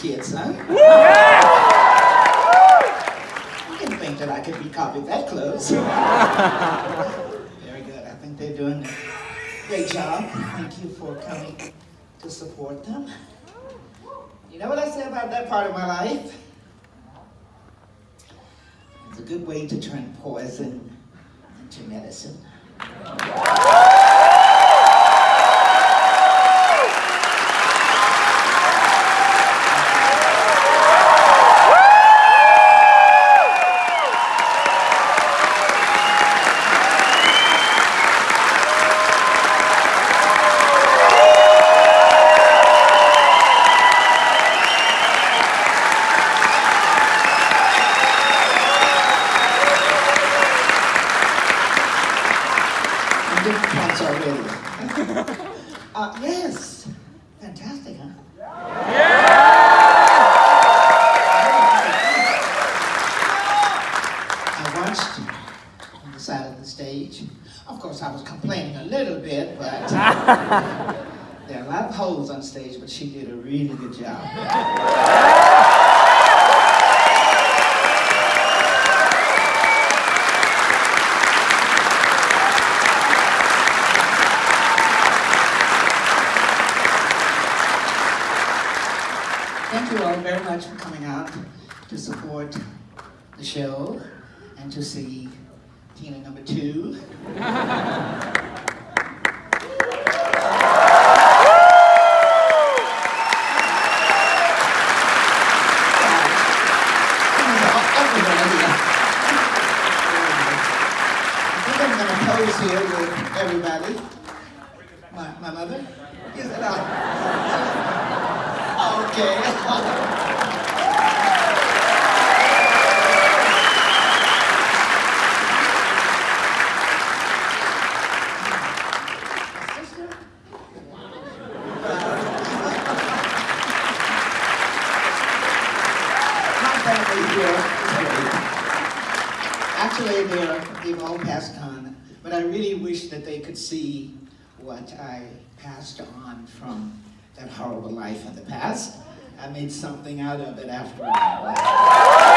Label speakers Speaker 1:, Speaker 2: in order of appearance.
Speaker 1: kids, huh? Yeah. I didn't think that I could be copied that close. Very good. I think they're doing a great job. Thank you for coming to support them. You know what I say about that part of my life? It's a good way to turn poison into medicine. Uh, yes. Fantastic, huh? I watched on the side of the stage. Of course, I was complaining a little bit, but there are a lot of holes on stage, but she did a really good job. Thank you all very much for coming out to support the show and to see Tina number two. I think I'm going to pose here with everybody. My, my mother? Is it out? Okay. Actually, they're, they've all passed on, but I really wish that they could see what I passed on from that horrible life in the past. I made something out of it after all.